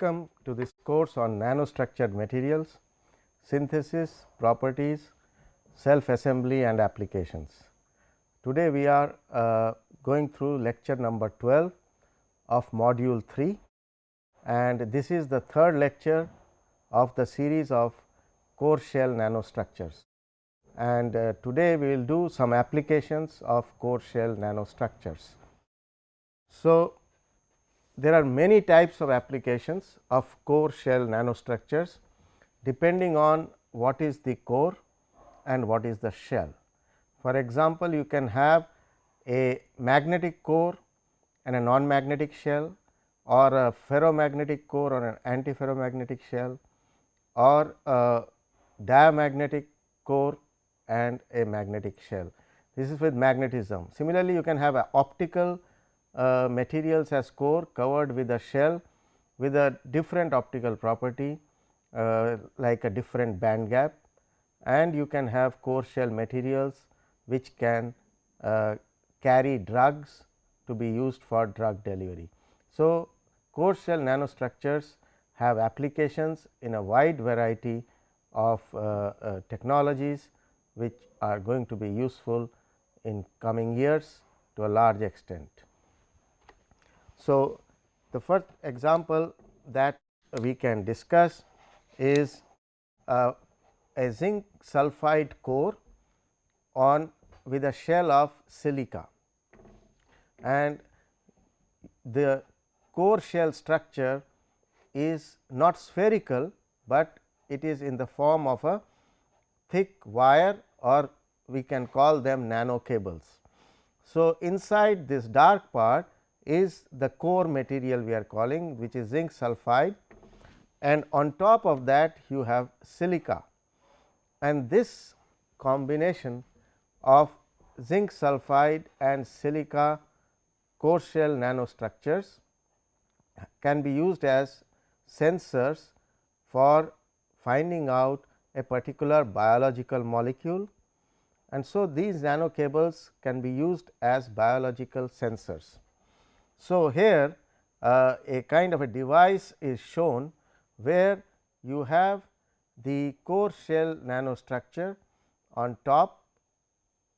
welcome to this course on nanostructured materials, synthesis, properties, self assembly and applications. Today we are uh, going through lecture number 12 of module 3 and this is the third lecture of the series of core shell nanostructures. And uh, today we will do some applications of core shell nanostructures. So, there are many types of applications of core shell nanostructures depending on what is the core and what is the shell. For example, you can have a magnetic core and a non-magnetic shell or a ferromagnetic core or an antiferromagnetic shell or a diamagnetic core and a magnetic shell. This is with magnetism. Similarly, you can have an optical uh, materials as core covered with a shell with a different optical property uh, like a different band gap and you can have core shell materials which can uh, carry drugs to be used for drug delivery. So, core shell nanostructures have applications in a wide variety of uh, uh, technologies which are going to be useful in coming years to a large extent. So, the first example that we can discuss is uh, a zinc sulphide core on with a shell of silica and the core shell structure is not spherical, but it is in the form of a thick wire or we can call them nano cables. So, inside this dark part is the core material we are calling which is zinc sulphide and on top of that you have silica. And this combination of zinc sulphide and silica core shell nanostructures can be used as sensors for finding out a particular biological molecule. And so these nano cables can be used as biological sensors. So, here uh, a kind of a device is shown where you have the core shell nanostructure on top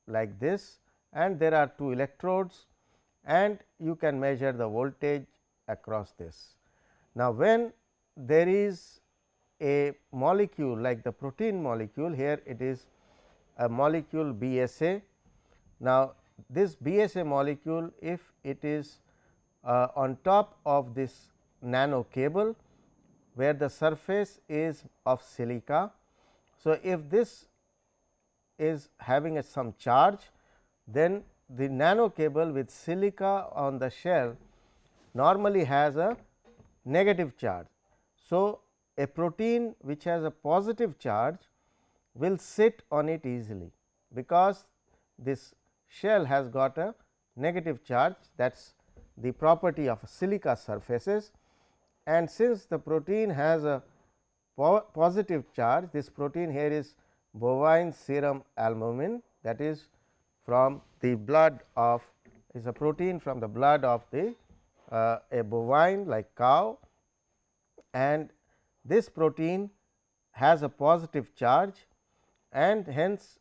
like this and there are two electrodes and you can measure the voltage across this. Now, when there is a molecule like the protein molecule here it is a molecule BSA. Now, this BSA molecule if it is uh, on top of this nano cable where the surface is of silica. So, if this is having a some charge then the nano cable with silica on the shell normally has a negative charge. So, a protein which has a positive charge will sit on it easily, because this shell has got a negative charge that is the property of silica surfaces and since the protein has a po positive charge this protein here is bovine serum albumin that is from the blood of is a protein from the blood of the uh, a bovine like cow and this protein has a positive charge and hence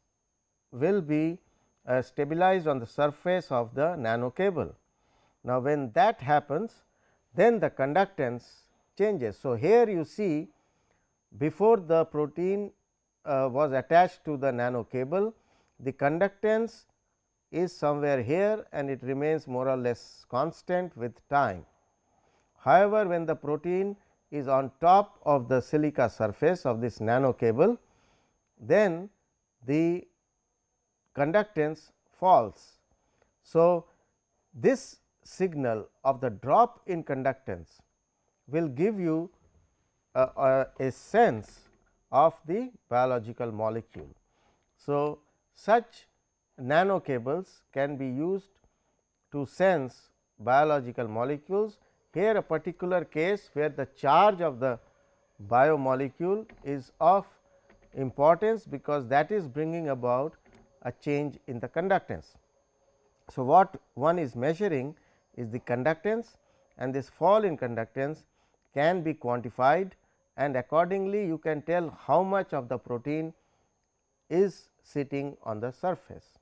will be uh, stabilized on the surface of the nano cable. Now, when that happens then the conductance changes. So, here you see before the protein uh, was attached to the nano cable, the conductance is somewhere here and it remains more or less constant with time. However, when the protein is on top of the silica surface of this nano cable, then the conductance falls. So, this signal of the drop in conductance will give you a, a, a sense of the biological molecule. So, such nano cables can be used to sense biological molecules. Here a particular case where the charge of the biomolecule is of importance, because that is bringing about a change in the conductance. So, what one is measuring is the conductance and this fall in conductance can be quantified and accordingly you can tell how much of the protein is sitting on the surface.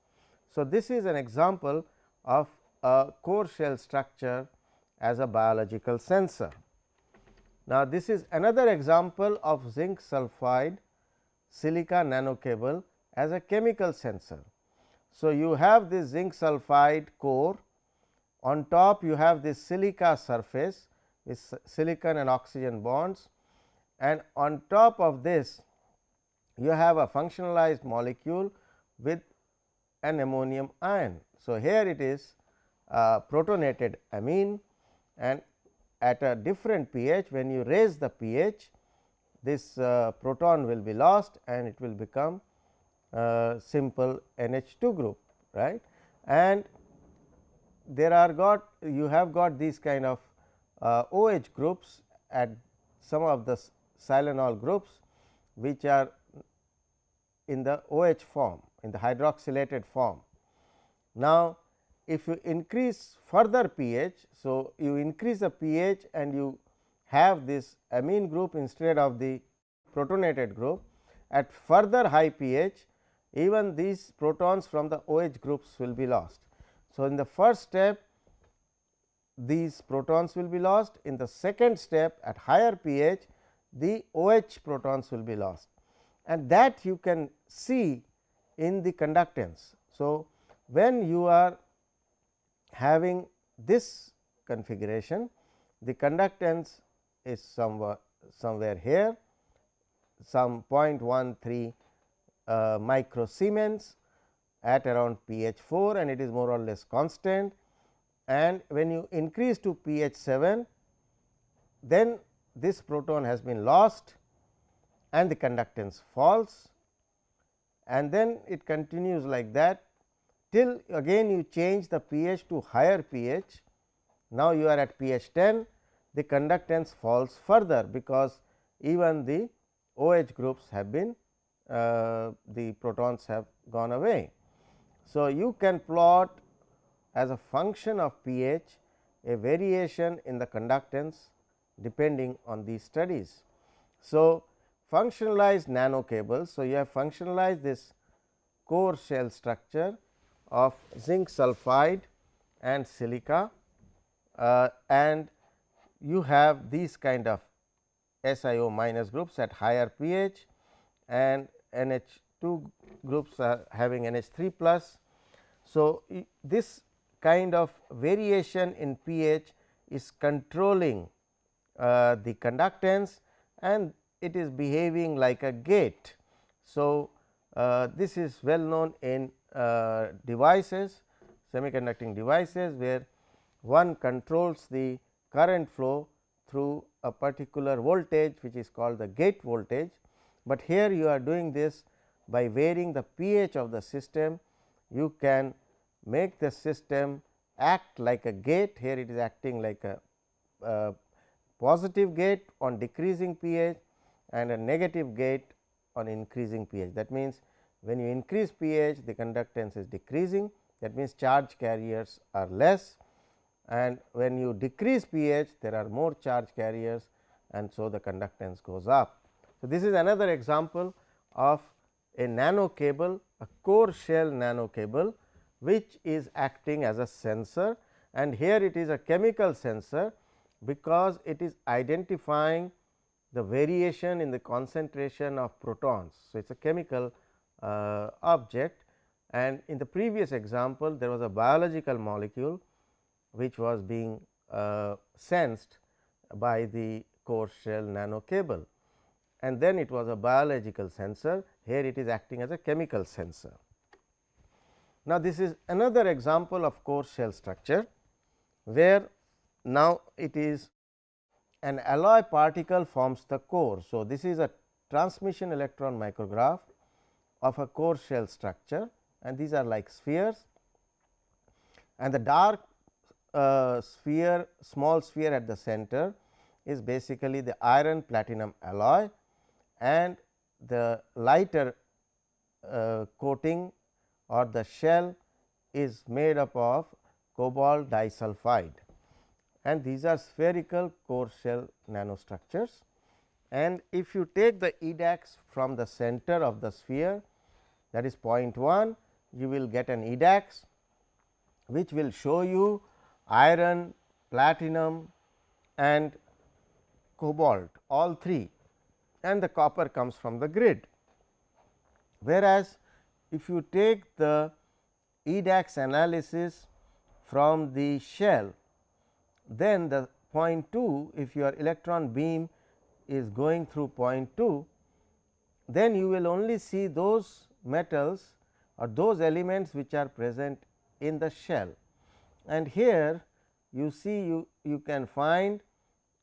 So, this is an example of a core shell structure as a biological sensor. Now, this is another example of zinc sulphide silica nanocable as a chemical sensor. So, you have this zinc sulphide core on top you have this silica surface with silicon and oxygen bonds. And on top of this you have a functionalized molecule with an ammonium ion. So, here it is protonated amine. And at a different pH when you raise the pH this uh, proton will be lost and it will become uh, simple NH2 group right? And there are got you have got these kind of uh, OH groups at some of the silanol groups which are in the OH form in the hydroxylated form. Now, if you increase further pH. So, you increase the pH and you have this amine group instead of the protonated group at further high pH even these protons from the OH groups will be lost. So, in the first step these protons will be lost. In the second step at higher pH the OH protons will be lost. And that you can see in the conductance. So, when you are having this configuration the conductance is somewhere somewhere here some 0.13 uh, micro Siemens at around pH 4 and it is more or less constant and when you increase to pH 7 then this proton has been lost and the conductance falls and then it continues like that till again you change the pH to higher pH. Now, you are at pH 10 the conductance falls further because even the OH groups have been uh, the protons have gone away. So, you can plot as a function of pH a variation in the conductance depending on these studies. So, functionalized nano cables. So, you have functionalized this core shell structure of zinc sulphide and silica uh, and you have these kind of SiO minus groups at higher pH and NH2 groups are having NH3 plus. So, this kind of variation in pH is controlling uh, the conductance and it is behaving like a gate. So, uh, this is well known in uh, devices semiconducting devices where one controls the current flow through a particular voltage which is called the gate voltage, but here you are doing this by varying the pH of the system you can make the system act like a gate here it is acting like a, a positive gate on decreasing pH and a negative gate on increasing pH. That means, when you increase pH the conductance is decreasing that means, charge carriers are less and when you decrease pH there are more charge carriers and so the conductance goes up. So, this is another example of a nano cable a core shell nano cable which is acting as a sensor. And here it is a chemical sensor because it is identifying the variation in the concentration of protons. So, it is a chemical uh, object. And in the previous example there was a biological molecule which was being uh, sensed by the core shell nano cable and then it was a biological sensor here it is acting as a chemical sensor. Now, this is another example of core shell structure where now it is an alloy particle forms the core. So, this is a transmission electron micrograph of a core shell structure and these are like spheres and the dark uh, sphere small sphere at the center is basically the iron platinum alloy and the lighter uh, coating or the shell is made up of cobalt disulfide and these are spherical core shell nanostructures. And if you take the edax from the center of the sphere that is 0.1, you will get an edax which will show you iron, platinum and cobalt all three and the copper comes from the grid. Whereas, if you take the edax analysis from the shell, then the point 2 if your electron beam is going through point 2, then you will only see those metals or those elements which are present in the shell. And here you see you, you can find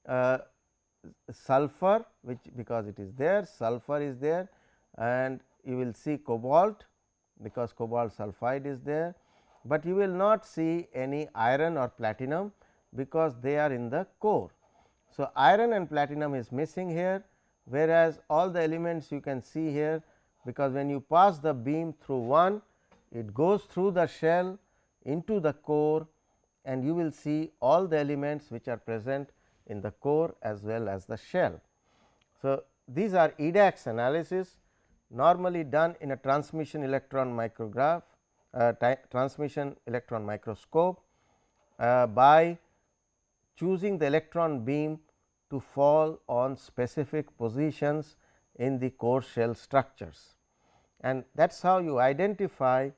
uh, sulfur which because it is there, sulfur is there and you will see cobalt because cobalt sulphide is there, but you will not see any iron or platinum because they are in the core. So, iron and platinum is missing here whereas, all the elements you can see here because when you pass the beam through one it goes through the shell into the core and you will see all the elements which are present in the core as well as the shell. So, these are EDAX analysis normally done in a transmission electron micrograph uh, transmission electron microscope uh, by choosing the electron beam to fall on specific positions in the core shell structures. And that is how you identify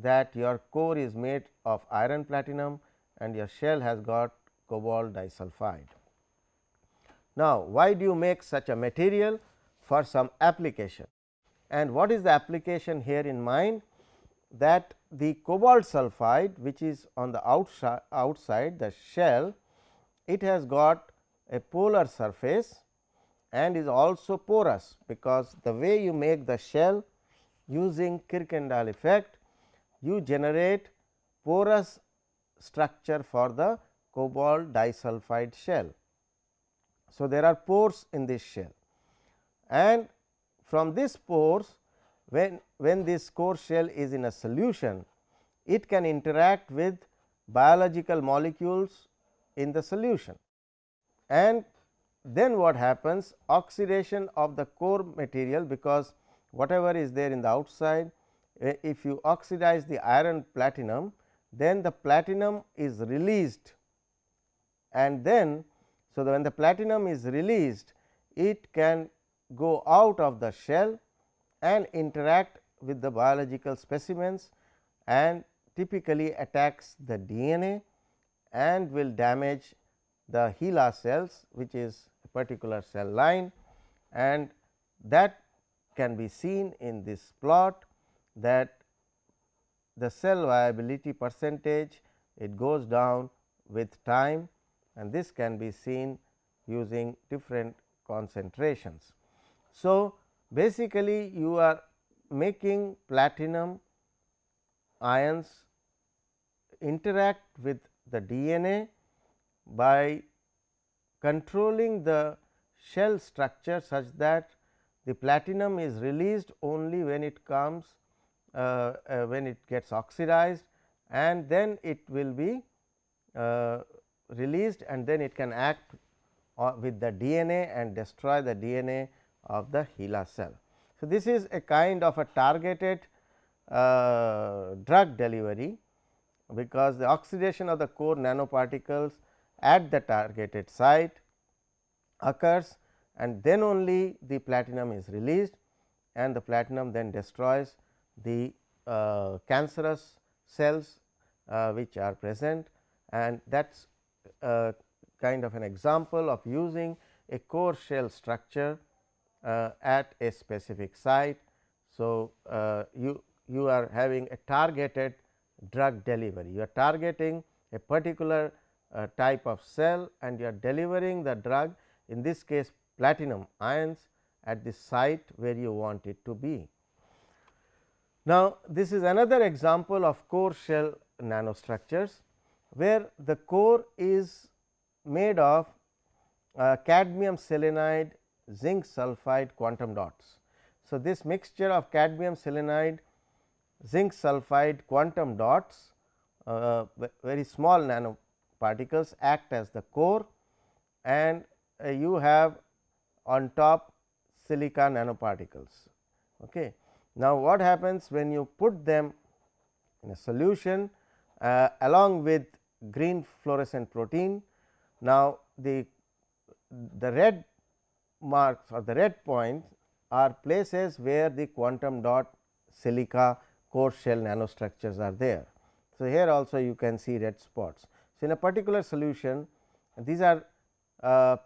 that your core is made of iron platinum and your shell has got cobalt disulfide. Now, why do you make such a material for some application and what is the application here in mind that the cobalt sulphide which is on the outside, outside the shell it has got a polar surface and is also porous because the way you make the shell using Kirkendall effect you generate porous structure for the cobalt disulfide shell. So, there are pores in this shell and from this pores when, when this core shell is in a solution it can interact with biological molecules in the solution. And then what happens? Oxidation of the core material because whatever is there in the outside eh, if you oxidize the iron platinum then the platinum is released and then so, when the platinum is released it can go out of the shell and interact with the biological specimens and typically attacks the DNA and will damage the HeLa cells which is a particular cell line. And that can be seen in this plot that the cell viability percentage it goes down with time and this can be seen using different concentrations. So, basically you are making platinum ions interact with the DNA by controlling the shell structure such that the platinum is released only when it comes uh, uh, when it gets oxidized and then it will be uh, released and then it can act with the DNA and destroy the DNA of the HeLa cell. So, this is a kind of a targeted uh, drug delivery because the oxidation of the core nanoparticles at the targeted site occurs and then only the platinum is released and the platinum then destroys the uh, cancerous cells uh, which are present and that is a kind of an example of using a core shell structure uh, at a specific site. So, uh, you you are having a targeted drug delivery you are targeting a particular uh, type of cell and you are delivering the drug in this case platinum ions at the site where you want it to be. Now, this is another example of core shell nanostructures where the core is made of uh, cadmium selenide zinc sulphide quantum dots. So, this mixture of cadmium selenide zinc sulphide quantum dots uh, very small nano particles act as the core and uh, you have on top silica nanoparticles. Okay. Now, what happens when you put them in a solution uh, along with green fluorescent protein. Now, the, the red marks or the red points are places where the quantum dot silica core shell nanostructures are there. So, here also you can see red spots. So, in a particular solution these are uh,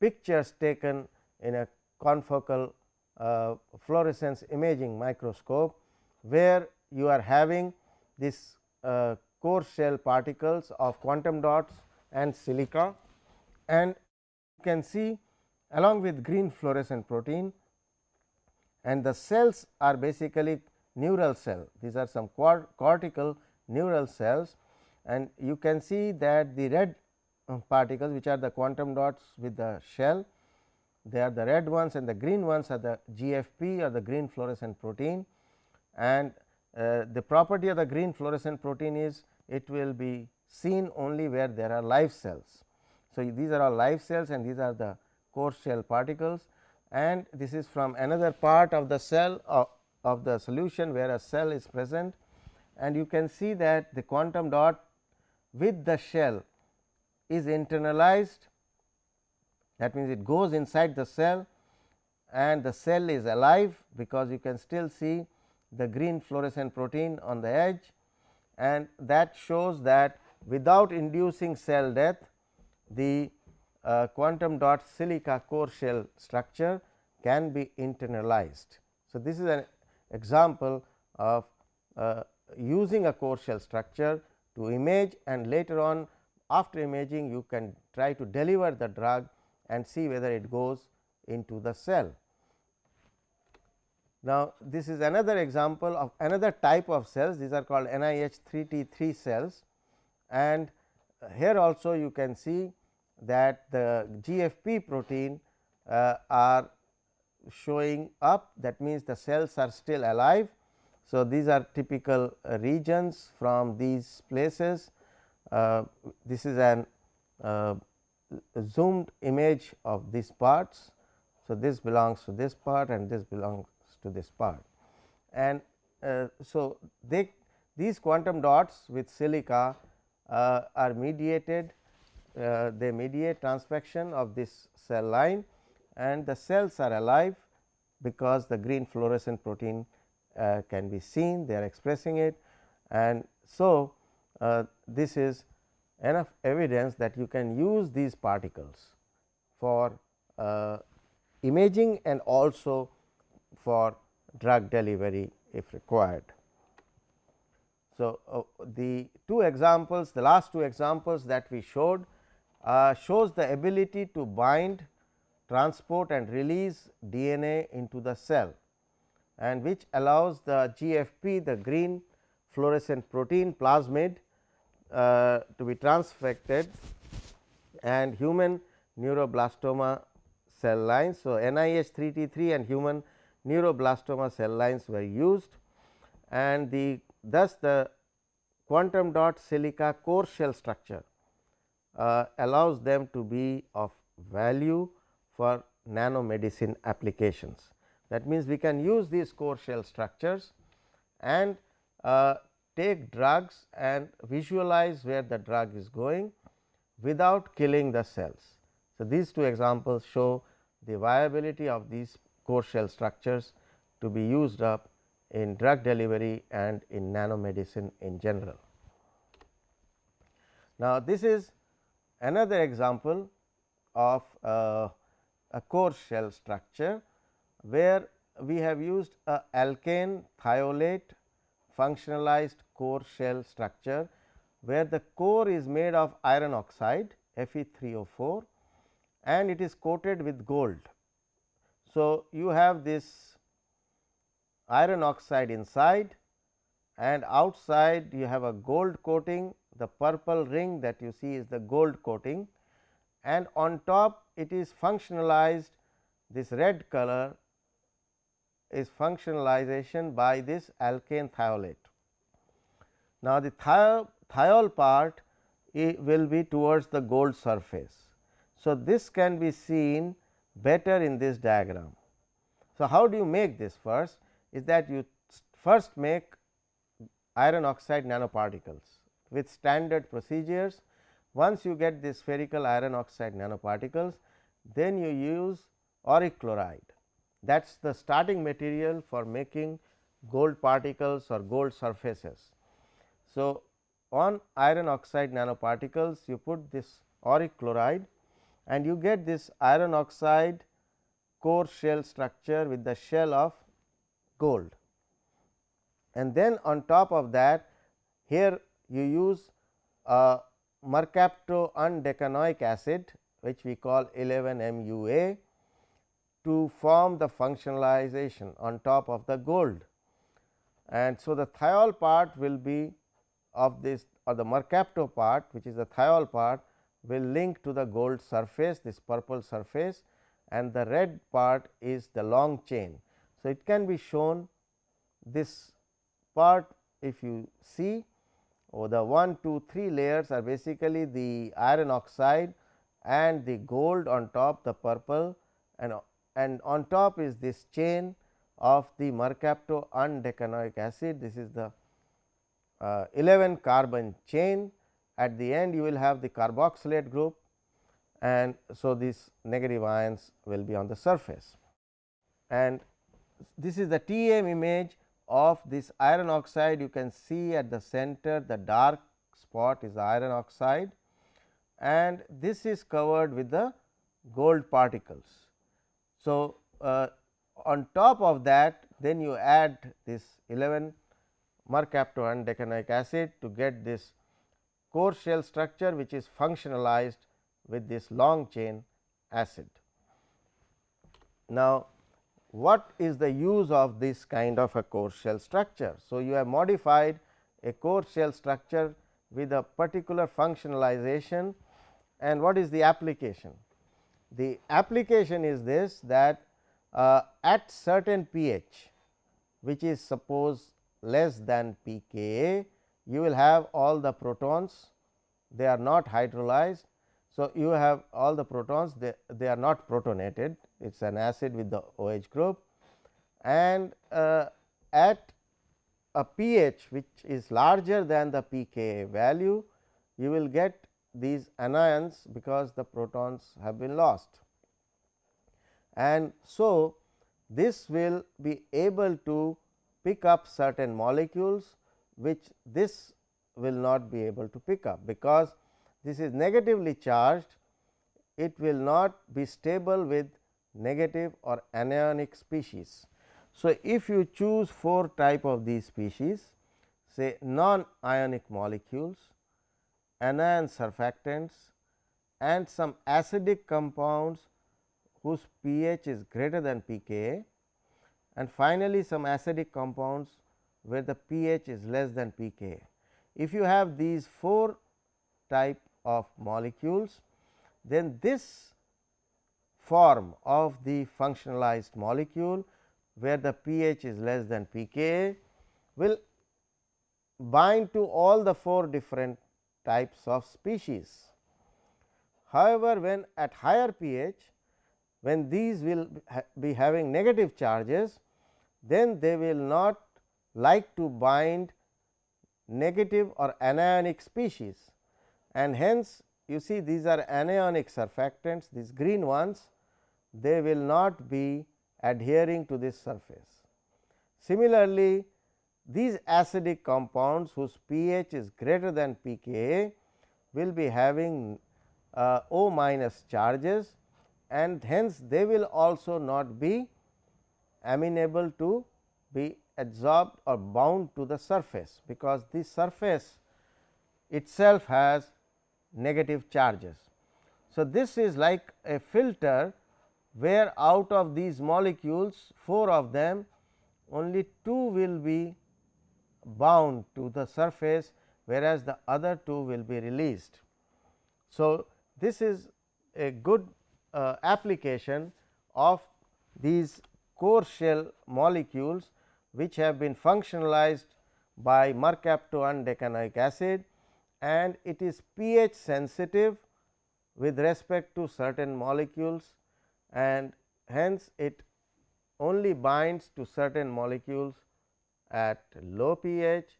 pictures taken in a confocal uh, fluorescence imaging microscope, where you are having this uh, core shell particles of quantum dots and silica. And you can see along with green fluorescent protein and the cells are basically neural cell. These are some cortical neural cells. And you can see that the red uh, particles which are the quantum dots with the shell they are the red ones and the green ones are the GFP or the green fluorescent protein. And uh, the property of the green fluorescent protein is it will be seen only where there are live cells. So, these are all live cells and these are the core shell particles and this is from another part of the cell of, of the solution where a cell is present and you can see that the quantum dot with the shell is internalized that means, it goes inside the cell and the cell is alive because you can still see the green fluorescent protein on the edge and that shows that without inducing cell death the uh, quantum dot silica core shell structure can be internalized. So, this is an example of uh, using a core shell structure to image and later on after imaging you can try to deliver the drug and see whether it goes into the cell. Now, this is another example of another type of cells these are called NIH 3 T 3 cells and here also you can see that the GFP protein uh, are showing up that means, the cells are still alive. So, these are typical uh, regions from these places uh, this is an uh, zoomed image of these parts. So, this belongs to this part and this belongs to this part. And uh, so they these quantum dots with silica uh, are mediated uh, they mediate transfection of this cell line and the cells are alive because the green fluorescent protein uh, can be seen they are expressing it. And so uh, this is enough evidence that you can use these particles for uh, imaging and also for drug delivery if required. So, uh, the two examples the last two examples that we showed uh, shows the ability to bind transport and release DNA into the cell and which allows the GFP the green fluorescent protein plasmid uh, to be transfected and human neuroblastoma cell lines. So, NIH 3 T 3 and human neuroblastoma cell lines were used and the thus the quantum dot silica core shell structure uh, allows them to be of value for nanomedicine applications. That means, we can use these core shell structures and uh, take drugs and visualize where the drug is going without killing the cells. So, these two examples show the viability of these core shell structures to be used up in drug delivery and in nanomedicine in general. Now, this is another example of uh, a core shell structure, where we have used a alkane thiolate functionalized core shell structure, where the core is made of iron oxide Fe3O4 and it is coated with gold. So, you have this iron oxide inside and outside you have a gold coating the purple ring that you see is the gold coating and on top it is functionalized this red color is functionalization by this alkane thiolate. Now, the thiol, thiol part will be towards the gold surface. So, this can be seen better in this diagram. So, how do you make this first is that you first make iron oxide nanoparticles with standard procedures. Once you get this spherical iron oxide nanoparticles, then you use auric chloride that is the starting material for making gold particles or gold surfaces. So, on iron oxide nanoparticles you put this auric chloride and you get this iron oxide core shell structure with the shell of gold. And then on top of that here you use a mercapto undecanoic acid which we call 11 MUA to form the functionalization on top of the gold. And so, the thiol part will be of this or the mercapto part which is the thiol part will link to the gold surface this purple surface and the red part is the long chain. So, it can be shown this part if you see oh, the 1 2 3 layers are basically the iron oxide and the gold on top the purple and, and on top is this chain of the mercapto undecanoic acid. This is the uh, 11 carbon chain at the end you will have the carboxylate group and so these negative ions will be on the surface. And this is the TM image of this iron oxide you can see at the center the dark spot is iron oxide and this is covered with the gold particles. So, uh, on top of that then you add this 11 mercapto undecanoic acid to get this core shell structure which is functionalized with this long chain acid. Now, what is the use of this kind of a core shell structure? So, you have modified a core shell structure with a particular functionalization and what is the application? The application is this that uh, at certain pH which is suppose less than pKa, you will have all the protons they are not hydrolyzed. So, you have all the protons they, they are not protonated it is an acid with the OH group and uh, at a pH which is larger than the pKa value you will get these anions because the protons have been lost. And so, this will be able to pick up certain molecules which this will not be able to pick up because this is negatively charged it will not be stable with negative or anionic species. So, if you choose 4 type of these species say non ionic molecules, anion surfactants and some acidic compounds whose pH is greater than pKa and finally, some acidic compounds where the pH is less than pKa. If you have these 4 type of molecules, then this form of the functionalized molecule where the pH is less than pKa will bind to all the 4 different types of species. However, when at higher pH when these will be having negative charges then they will not like to bind negative or anionic species and hence you see these are anionic surfactants these green ones they will not be adhering to this surface. Similarly, these acidic compounds whose pH is greater than pKa will be having uh, O minus charges and hence they will also not be amenable to be absorbed or bound to the surface, because this surface itself has negative charges. So, this is like a filter where out of these molecules 4 of them only 2 will be bound to the surface whereas, the other 2 will be released. So, this is a good uh, application of these core shell molecules which have been functionalized by mercapto undecanoic acid and it is pH sensitive with respect to certain molecules and hence it only binds to certain molecules at low pH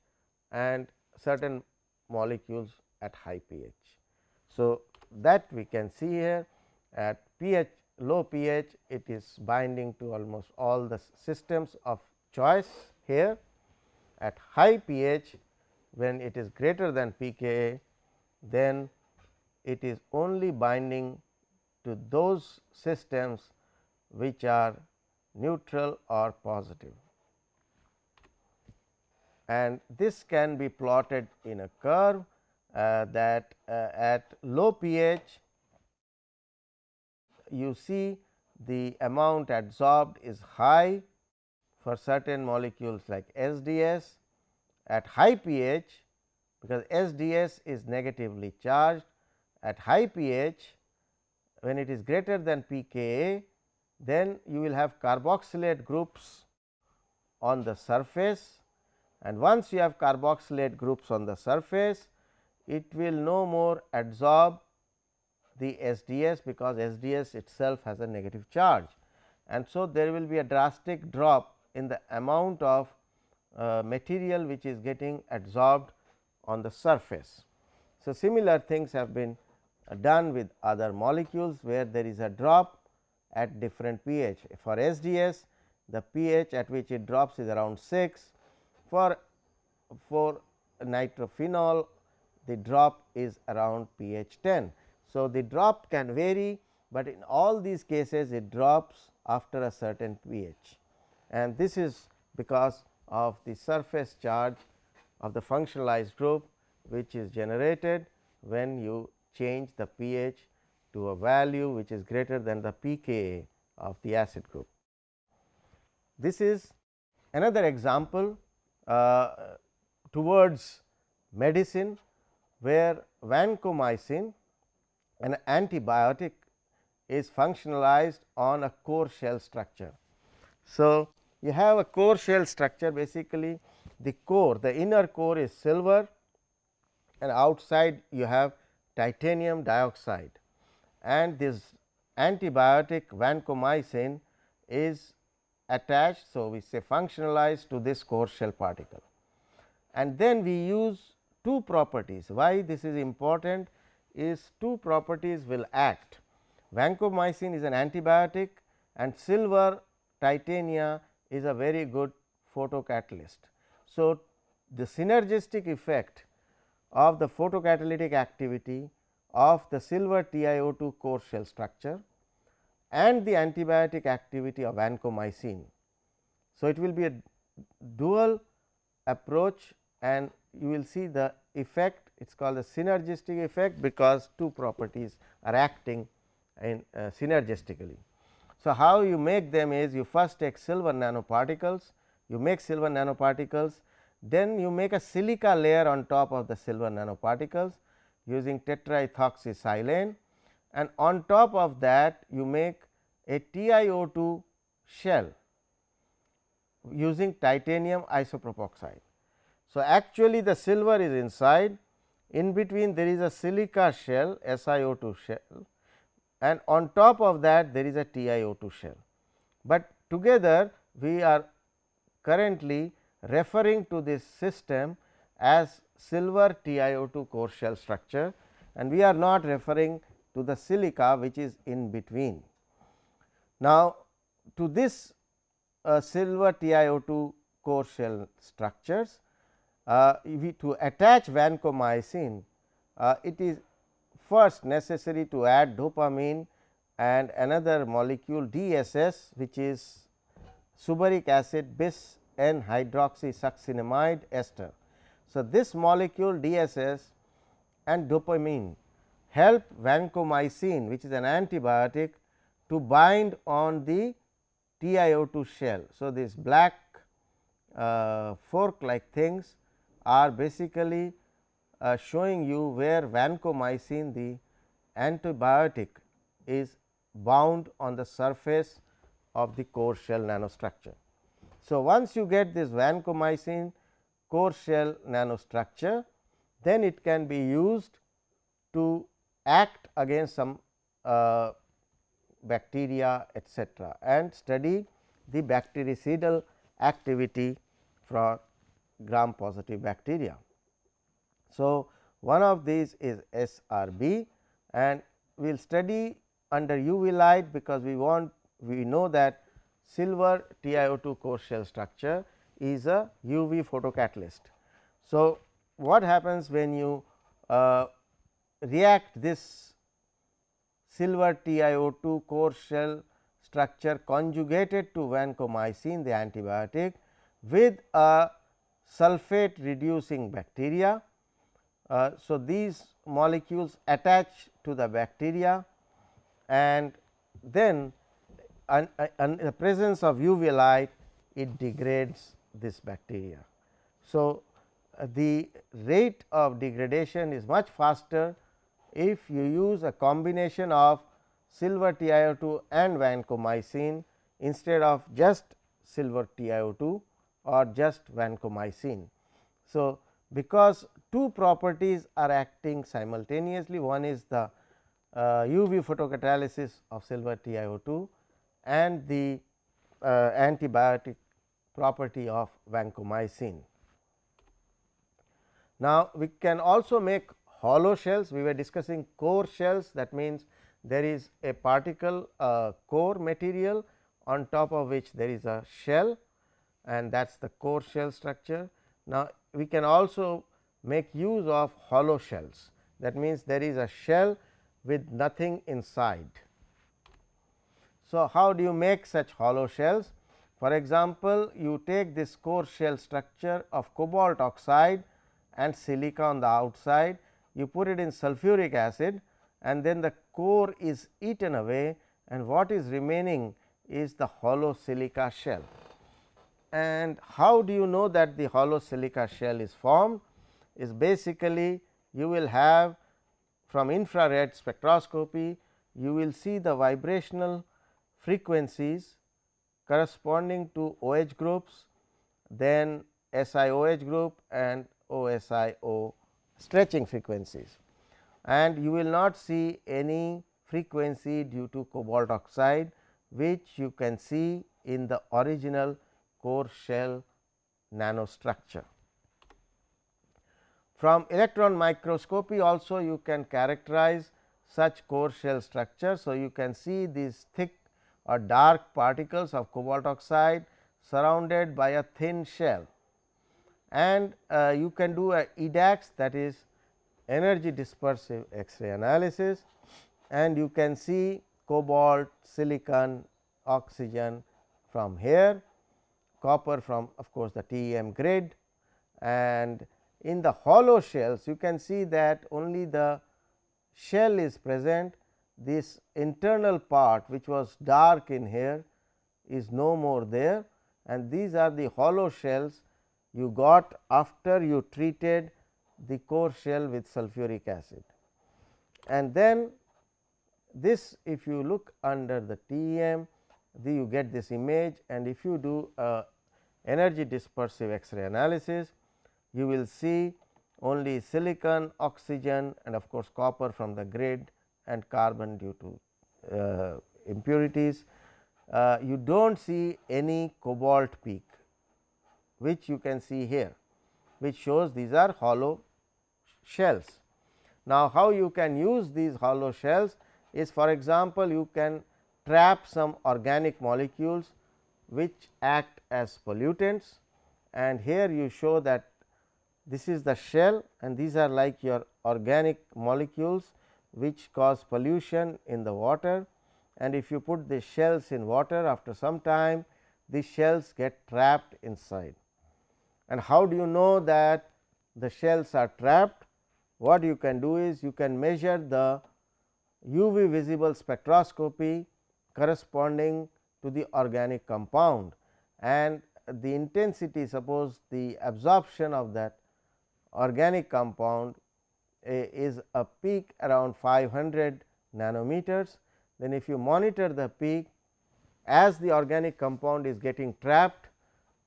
and certain molecules at high pH. So, that we can see here at pH low pH it is binding to almost all the systems of choice here at high pH when it is greater than pKa then it is only binding to those systems which are neutral or positive. And this can be plotted in a curve uh, that uh, at low pH you see the amount adsorbed is high for certain molecules like SDS at high pH because SDS is negatively charged at high pH when it is greater than pKa then you will have carboxylate groups on the surface and once you have carboxylate groups on the surface it will no more adsorb the SDS because SDS itself has a negative charge. And so there will be a drastic drop in the amount of uh, material which is getting adsorbed on the surface. So, similar things have been uh, done with other molecules where there is a drop at different pH. For SDS the pH at which it drops is around 6 for for nitrophenol the drop is around pH 10. So, the drop can vary, but in all these cases it drops after a certain pH and this is because of the surface charge of the functionalized group which is generated when you change the pH to a value which is greater than the pKa of the acid group. This is another example uh, towards medicine where vancomycin an antibiotic is functionalized on a core shell structure. So, you have a core shell structure basically the core the inner core is silver and outside you have titanium dioxide and this antibiotic vancomycin is attached. So, we say functionalized to this core shell particle and then we use two properties why this is important is two properties will act. Vancomycin is an antibiotic and silver titania is a very good photocatalyst. So, the synergistic effect of the photocatalytic activity of the silver TiO2 core shell structure and the antibiotic activity of vancomycin. So, it will be a dual approach and you will see the effect it is called the synergistic effect because two properties are acting in uh, synergistically. So, how you make them is you first take silver nanoparticles, you make silver nanoparticles, then you make a silica layer on top of the silver nanoparticles using tetraethoxysilane and on top of that you make a TiO2 shell using titanium isopropoxide. So, actually the silver is inside in between there is a silica shell SiO2 shell and on top of that there is a TiO2 shell. But together we are currently referring to this system as silver TiO2 core shell structure and we are not referring to the silica which is in between. Now, to this uh, silver TiO2 core shell structures uh, we, to attach vancomycin, uh, it is first necessary to add dopamine and another molecule DSS which is suberic acid bis N hydroxysuccinimide ester. So, this molecule DSS and dopamine help vancomycin which is an antibiotic to bind on the TiO2 shell. So, this black uh, fork like things are basically uh, showing you where vancomycin the antibiotic is bound on the surface of the core shell nanostructure. So, once you get this vancomycin core shell nanostructure, then it can be used to act against some uh, bacteria etcetera and study the bactericidal activity for gram positive bacteria. So, one of these is SRB and we will study under UV light because we want we know that silver TiO2 core shell structure is a UV photocatalyst. So, what happens when you uh, react this silver TiO2 core shell structure conjugated to vancomycin the antibiotic with a sulfate reducing bacteria. Uh, so, these molecules attach to the bacteria and then in the presence of UV light it degrades this bacteria. So, uh, the rate of degradation is much faster if you use a combination of silver TiO2 and vancomycin instead of just silver TiO2 or just vancomycin. So, because two properties are acting simultaneously one is the uh, UV photocatalysis of silver TiO2 and the uh, antibiotic property of vancomycin. Now, we can also make hollow shells we were discussing core shells that means there is a particle uh, core material on top of which there is a shell and that is the core shell structure. Now, we can also make use of hollow shells that means there is a shell with nothing inside. So, how do you make such hollow shells? For example, you take this core shell structure of cobalt oxide and silica on the outside, you put it in sulfuric acid and then the core is eaten away and what is remaining is the hollow silica shell. And how do you know that the hollow silica shell is formed? Is basically you will have from infrared spectroscopy, you will see the vibrational frequencies corresponding to OH groups, then SiOH group and OSIO stretching frequencies. And you will not see any frequency due to cobalt oxide, which you can see in the original core shell nanostructure. From electron microscopy also you can characterize such core shell structure. So, you can see these thick or dark particles of cobalt oxide surrounded by a thin shell and uh, you can do a EDAX that is energy dispersive X-ray analysis and you can see cobalt, silicon, oxygen from here, copper from of course, the TEM grid. And in the hollow shells you can see that only the shell is present. This internal part which was dark in here is no more there. And these are the hollow shells you got after you treated the core shell with sulfuric acid. And then this if you look under the TEM the you get this image and if you do a energy dispersive X-ray analysis you will see only silicon, oxygen and of course, copper from the grid and carbon due to uh, impurities. Uh, you do not see any cobalt peak which you can see here which shows these are hollow shells. Now, how you can use these hollow shells is for example, you can trap some organic molecules which act as pollutants and here you show that this is the shell and these are like your organic molecules which cause pollution in the water and if you put the shells in water after some time these shells get trapped inside. And how do you know that the shells are trapped? What you can do is you can measure the UV visible spectroscopy corresponding to the organic compound and the intensity suppose the absorption of that organic compound is a peak around 500 nanometers. Then if you monitor the peak as the organic compound is getting trapped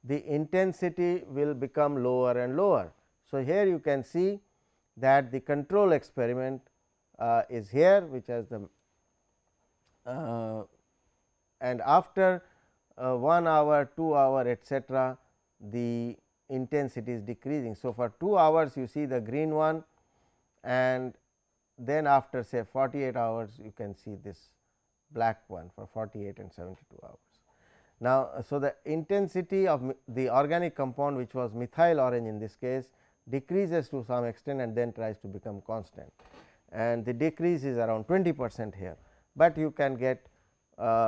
the intensity will become lower and lower. So, here you can see that the control experiment uh, is here which has the uh, and after uh, 1 hour, 2 hour etcetera, the intensity is decreasing. So, for 2 hours you see the green one and then after say 48 hours you can see this black one for 48 and 72 hours. Now, so the intensity of the organic compound which was methyl orange in this case decreases to some extent and then tries to become constant and the decrease is around 20 percent here, but you can get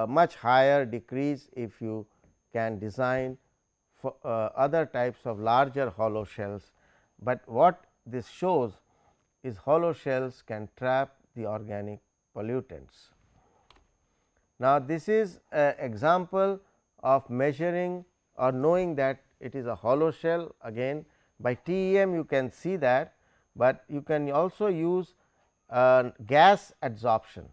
much higher decrease if you can design for uh, other types of larger hollow shells, but what this shows is hollow shells can trap the organic pollutants. Now, this is an example of measuring or knowing that it is a hollow shell. Again by TEM you can see that, but you can also use uh, gas adsorption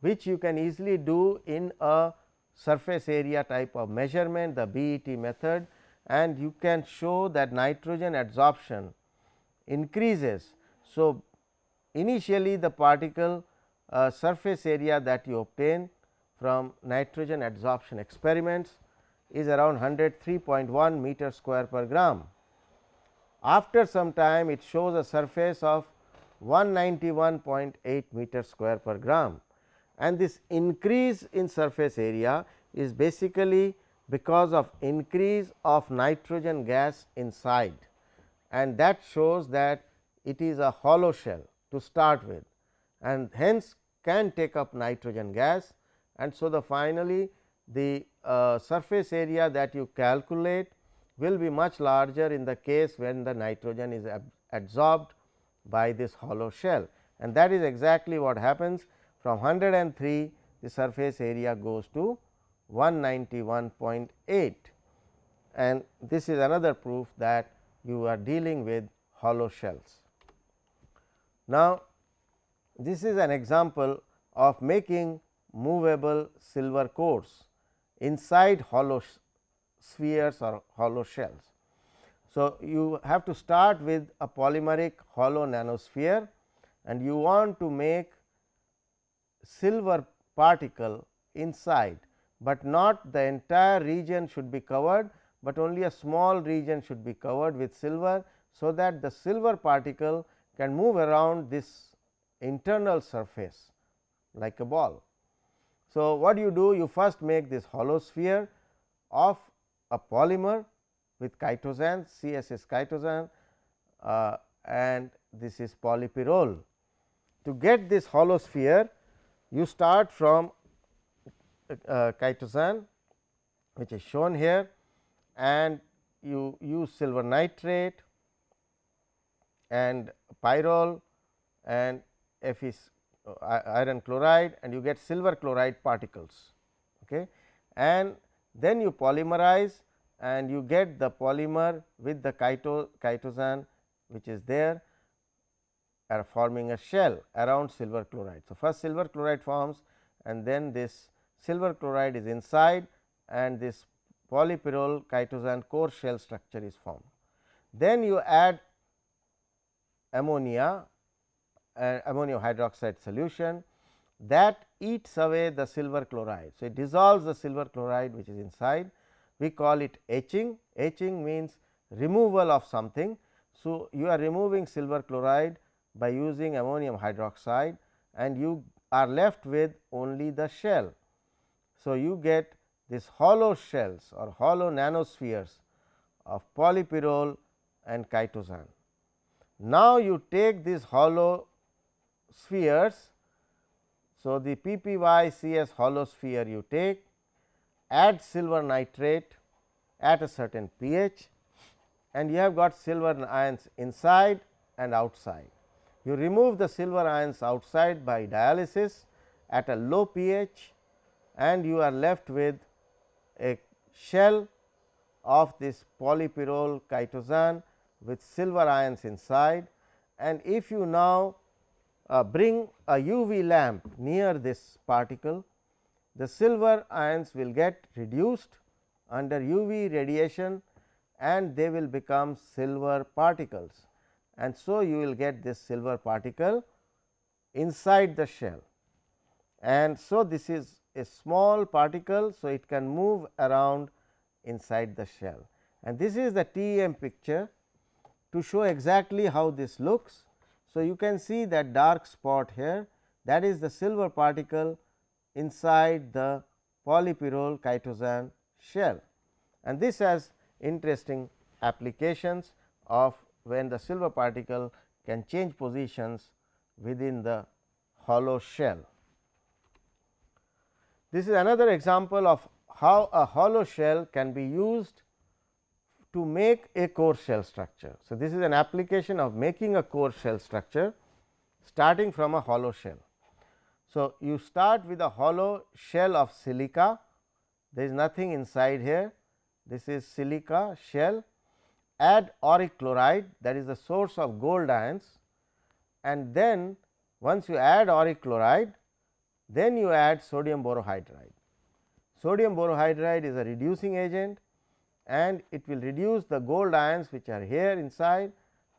which you can easily do in a surface area type of measurement the BET method and you can show that nitrogen adsorption increases. So, initially the particle uh, surface area that you obtain from nitrogen adsorption experiments is around 103.1 meter square per gram. After some time it shows a surface of 191.8 meter square per gram and this increase in surface area is basically because of increase of nitrogen gas inside. And that shows that it is a hollow shell to start with and hence can take up nitrogen gas. And so the finally the uh, surface area that you calculate will be much larger in the case when the nitrogen is ab absorbed by this hollow shell. And that is exactly what happens from 103 the surface area goes to 191.8 and this is another proof that you are dealing with hollow shells. Now, this is an example of making movable silver cores inside hollow spheres or hollow shells. So, you have to start with a polymeric hollow nanosphere and you want to make silver particle inside, but not the entire region should be covered, but only a small region should be covered with silver. So, that the silver particle can move around this internal surface like a ball. So, what you do? You first make this hollow sphere of a polymer with chitosan CSS chitosan uh, and this is polypyrrole. To get this hollow sphere, you start from uh, chitosan which is shown here and you use silver nitrate and pyrrole and F is uh, iron chloride and you get silver chloride particles. Okay. And then you polymerize and you get the polymer with the chito, chitosan which is there are forming a shell around silver chloride. So, first silver chloride forms and then this silver chloride is inside and this polypyrrole chitosan core shell structure is formed. Then you add ammonia uh, ammonium hydroxide solution that eats away the silver chloride. So, it dissolves the silver chloride which is inside we call it etching. Etching means removal of something. So, you are removing silver chloride by using ammonium hydroxide and you are left with only the shell. So, you get this hollow shells or hollow nanospheres of polypyrrole and chitosan. Now, you take these hollow spheres. So, the PPYCS hollow sphere you take add silver nitrate at a certain pH and you have got silver ions inside and outside. You remove the silver ions outside by dialysis at a low pH and you are left with a shell of this polypyrrole chitosan with silver ions inside. And if you now uh, bring a UV lamp near this particle, the silver ions will get reduced under UV radiation and they will become silver particles and so you will get this silver particle inside the shell. And so, this is a small particle. So, it can move around inside the shell and this is the TEM picture to show exactly how this looks. So, you can see that dark spot here that is the silver particle inside the polypyrrole chitosan shell and this has interesting applications of when the silver particle can change positions within the hollow shell. This is another example of how a hollow shell can be used to make a core shell structure. So, this is an application of making a core shell structure starting from a hollow shell. So, you start with a hollow shell of silica, there is nothing inside here, this is silica shell, add auric chloride that is the source of gold ions and then once you add auric chloride, then you add sodium borohydride. Sodium borohydride is a reducing agent and it will reduce the gold ions which are here inside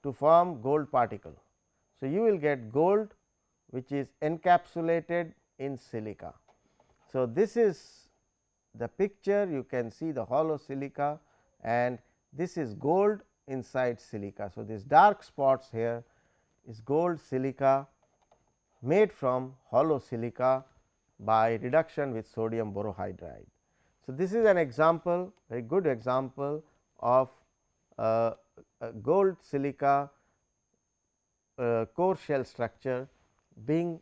to form gold particle. So, you will get gold which is encapsulated in silica. So, this is the picture you can see the hollow silica and this is gold inside silica. So, this dark spots here is gold silica made from hollow silica by reduction with sodium borohydride. So, this is an example very good example of uh, gold silica uh, core shell structure being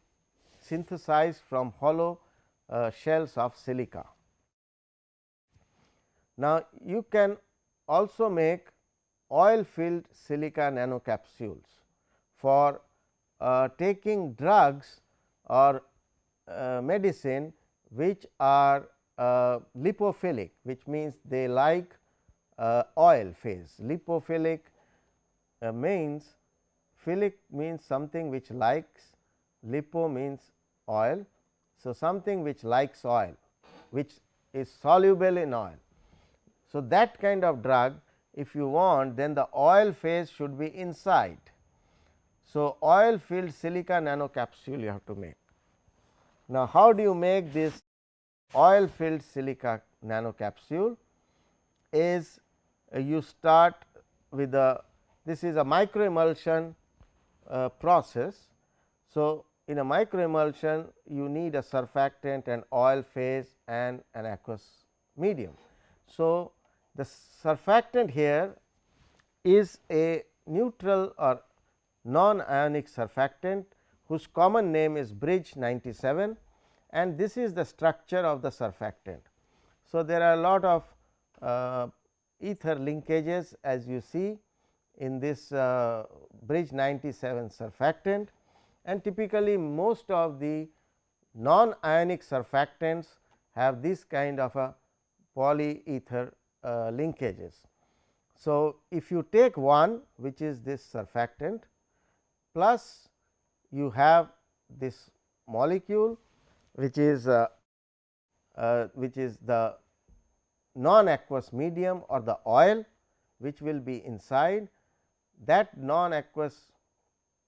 synthesized from hollow uh, shells of silica. Now, you can also make oil filled silica nanocapsules for uh, taking drugs or uh, medicine which are uh, lipophilic which means they like uh, oil phase. Lipophilic uh, means philic means something which likes lipo means oil. So, something which likes oil which is soluble in oil. So, that kind of drug if you want then the oil phase should be inside. So, oil filled silica nanocapsule you have to make. Now, how do you make this oil filled silica nanocapsule is uh, you start with the this is a micro emulsion uh, process. So, in a micro emulsion you need a surfactant and oil phase and an aqueous medium. So, the surfactant here is a neutral or non ionic surfactant whose common name is Brij 97 and this is the structure of the surfactant. So, there are a lot of uh, ether linkages as you see in this uh, Brij 97 surfactant and typically most of the non ionic surfactants have this kind of a polyether linkages. So, if you take one which is this surfactant plus you have this molecule which is uh, uh, which is the non aqueous medium or the oil which will be inside that non aqueous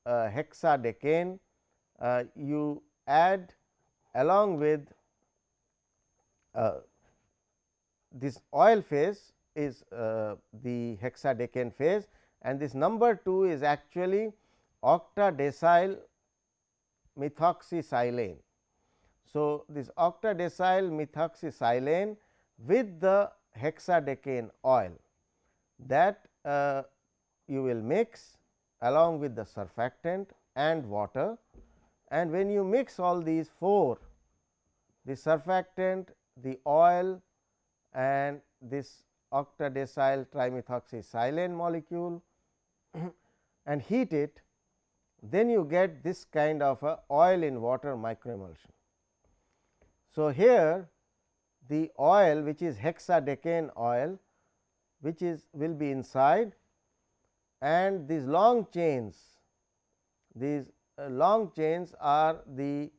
uh, hexadecane uh, you add along with uh, this oil phase is uh, the hexadecane phase and this number 2 is actually octadecyl methoxysilane. So, this octadecyl methoxysilane with the hexadecane oil that uh, you will mix along with the surfactant and water and when you mix all these four the surfactant, the oil and this octadecyl trimethoxysilane molecule and heat it then you get this kind of a oil in water microemulsion. So, here the oil which is hexadecane oil which is will be inside and these long chains these uh, long chains are the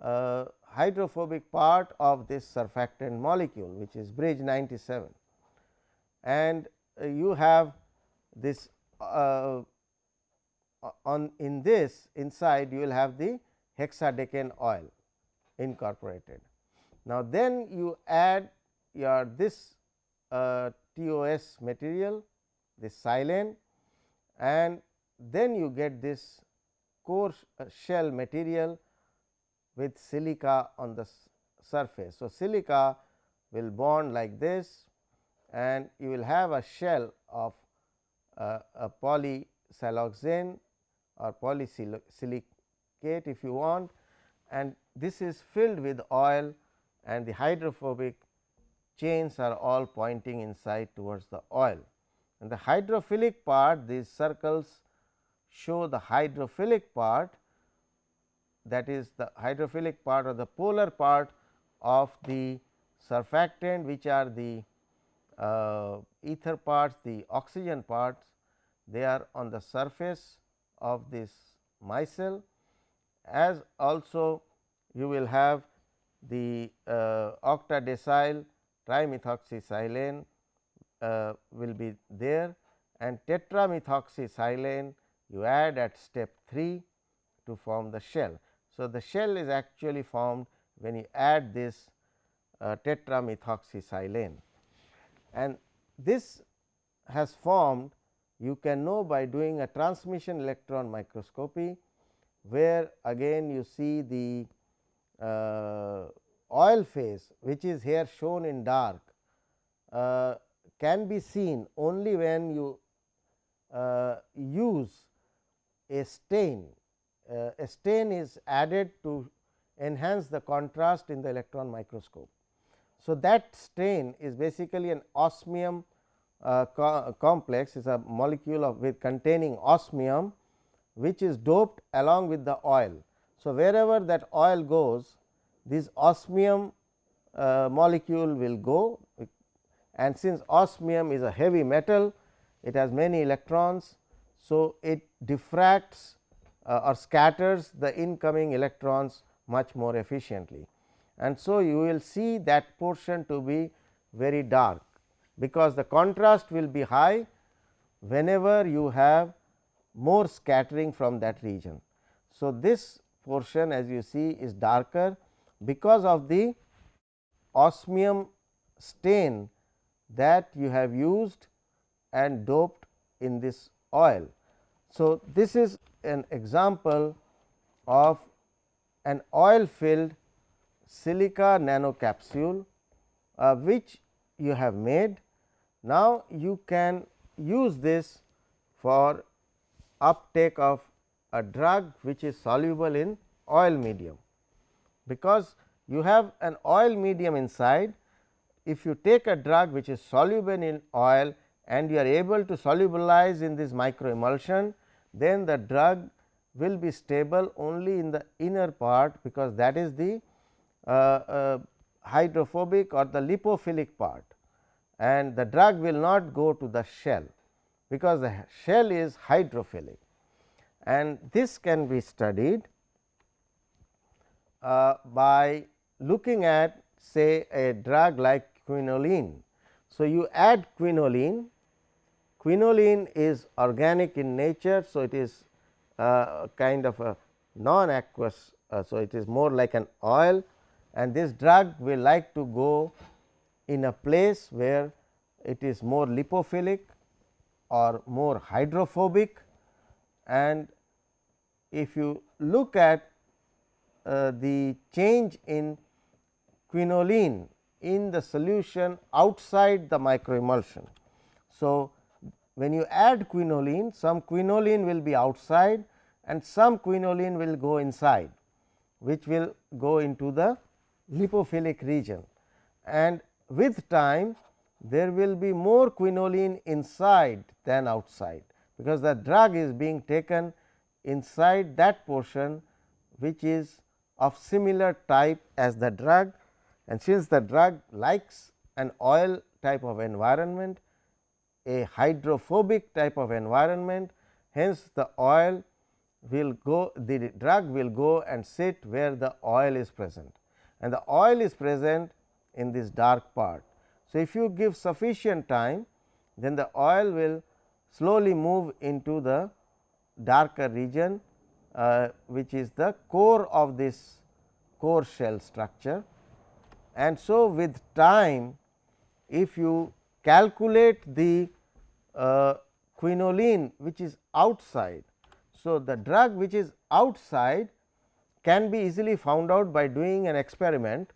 uh, hydrophobic part of this surfactant molecule which is Brij 97 and uh, you have this uh, on in this inside you will have the hexadecane oil incorporated. Now, then you add your this uh, TOS material this silane and then you get this core uh, shell material with silica on the surface. So, silica will bond like this and you will have a shell of uh, a polysiloxane or polysilicate if you want and this is filled with oil and the hydrophobic chains are all pointing inside towards the oil. And the hydrophilic part these circles show the hydrophilic part that is the hydrophilic part or the polar part of the surfactant which are the uh, ether parts the oxygen parts they are on the surface of this micelle as also you will have the uh, octadecyl trimethoxysilane uh, will be there and tetramethoxysilane you add at step 3 to form the shell. So, the shell is actually formed when you add this uh, tetramethoxysilane and this has formed you can know by doing a transmission electron microscopy, where again you see the uh, oil phase which is here shown in dark uh, can be seen only when you uh, use a stain. Uh, a stain is added to enhance the contrast in the electron microscope. So, that stain is basically an osmium uh, co complex is a molecule of with containing osmium which is doped along with the oil. So, wherever that oil goes this osmium uh, molecule will go and since osmium is a heavy metal it has many electrons. So, it diffracts Uh, or scatters the incoming electrons much more efficiently and so you will see that portion to be very dark because the contrast will be high whenever you have more scattering from that region. So, this portion as you see is darker because of the osmium stain that you have used and doped in this oil. So, this is an example of an oil filled silica nanocapsule uh, which you have made. Now, you can use this for uptake of a drug which is soluble in oil medium, because you have an oil medium inside. If you take a drug which is soluble in oil and you are able to solubilize in this micro emulsion, then the drug will be stable only in the inner part, because that is the uh, uh, hydrophobic or the lipophilic part and the drug will not go to the shell, because the shell is hydrophilic and this can be studied uh, by looking at say a drug like quinoline. So, you add quinoline, quinoline is organic in nature. So, it is uh, kind of a non aqueous. Uh, so, it is more like an oil and this drug will like to go in a place where it is more lipophilic or more hydrophobic and if you look at uh, the change in quinoline in the solution outside the microemulsion. So, when you add quinoline some quinoline will be outside and some quinoline will go inside which will go into the lipophilic region. And with time there will be more quinoline inside than outside, because the drug is being taken inside that portion which is of similar type as the drug. And since the drug likes an oil type of environment, a hydrophobic type of environment, hence the oil will go the drug will go and sit where the oil is present and the oil is present in this dark part. So, if you give sufficient time then the oil will slowly move into the darker region uh, which is the core of this core shell structure. And so, with time if you calculate the uh, quinoline which is outside. So, the drug which is outside can be easily found out by doing an experiment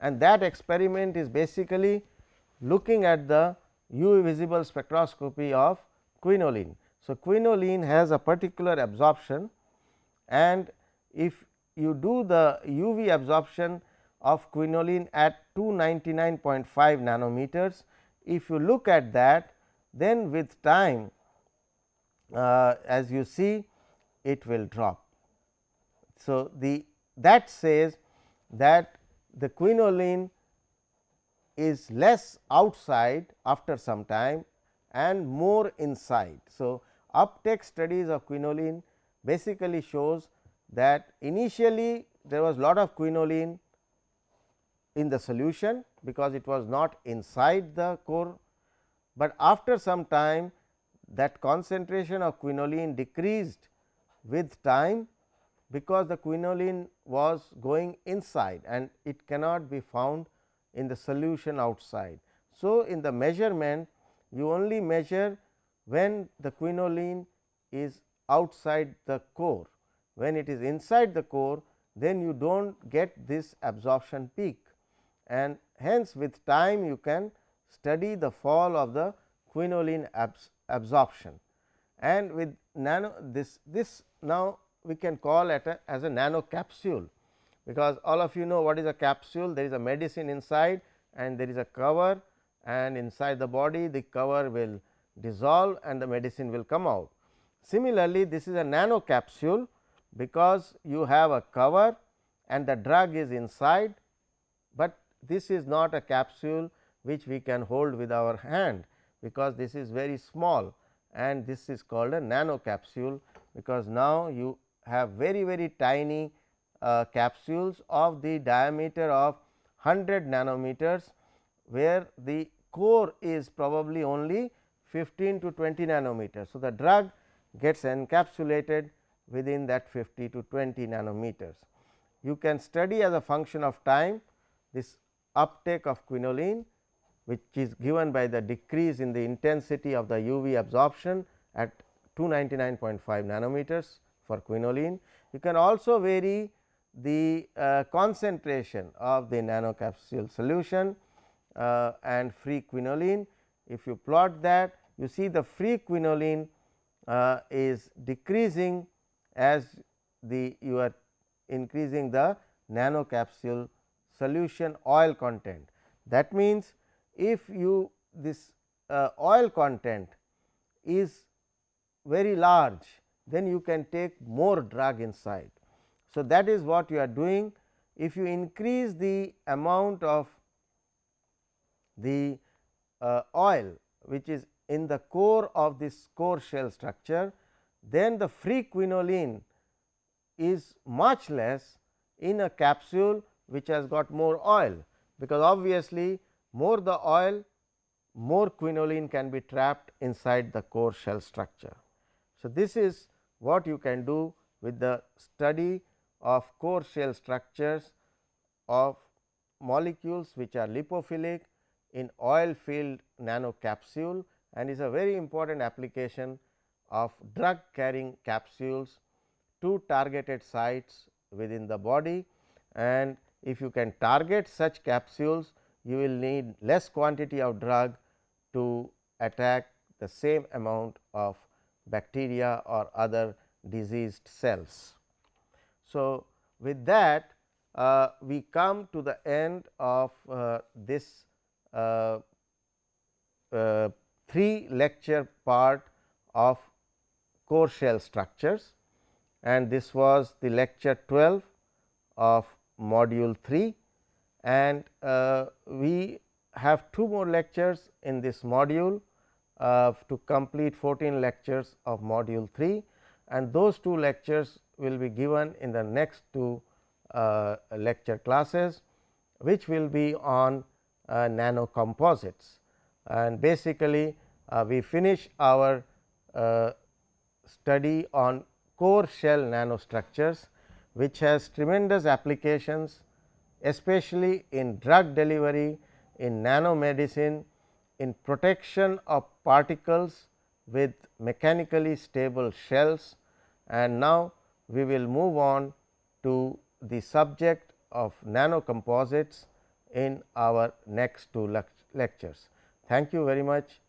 and that experiment is basically looking at the UV visible spectroscopy of quinoline. So, quinoline has a particular absorption and if you do the UV absorption of quinoline at 299.5 nanometers, if you look at that then with time uh, as you see it will drop. So, the that says that the quinoline is less outside after some time and more inside. So, uptake studies of quinoline basically shows that initially there was lot of quinoline in the solution because it was not inside the core, but after some time that concentration of quinoline decreased with time because the quinoline was going inside and it cannot be found in the solution outside. So, in the measurement you only measure when the quinoline is outside the core. When it is inside the core then you do not get this absorption peak and hence with time you can study the fall of the quinoline abs absorption. And with nano this this now we can call it a, as a nano capsule because all of you know what is a capsule. There is a medicine inside and there is a cover. And inside the body the cover will dissolve and the medicine will come out. Similarly, this is a nano capsule because you have a cover and the drug is inside, but this is not a capsule which we can hold with our hand because this is very small and this is called a nano capsule because now you have very very tiny uh, capsules of the diameter of 100 nanometers where the core is probably only 15 to 20 nanometers. So, the drug gets encapsulated within that 50 to 20 nanometers. You can study as a function of time this uptake of quinoline which is given by the decrease in the intensity of the UV absorption at 299.5 nanometers for quinoline. You can also vary the uh, concentration of the nanocapsule solution uh, and free quinoline. If you plot that you see the free quinoline uh, is decreasing as the you are increasing the nanocapsule solution oil content. That means, if you this uh, oil content is very large then you can take more drug inside. So, that is what you are doing if you increase the amount of the uh, oil which is in the core of this core shell structure, then the free quinoline is much less in a capsule which has got more oil, because obviously more the oil more quinoline can be trapped inside the core shell structure. So, this is what you can do with the study of core shell structures of molecules which are lipophilic in oil filled nano capsule and is a very important application of drug carrying capsules to targeted sites within the body and if you can target such capsules you will need less quantity of drug to attack the same amount of bacteria or other diseased cells. So, with that uh, we come to the end of uh, this uh, uh three lecture part of core shell structures and this was the lecture 12 of module 3 and uh, we have two more lectures in this module uh, to complete 14 lectures of module 3 and those two lectures will be given in the next two uh, lecture classes which will be on uh, nano composites and basically uh, we finish our uh, study on core shell nanostructures, which has tremendous applications especially in drug delivery, in nanomedicine, in protection of particles with mechanically stable shells. And now, we will move on to the subject of nanocomposites in our next two lectures. Thank you very much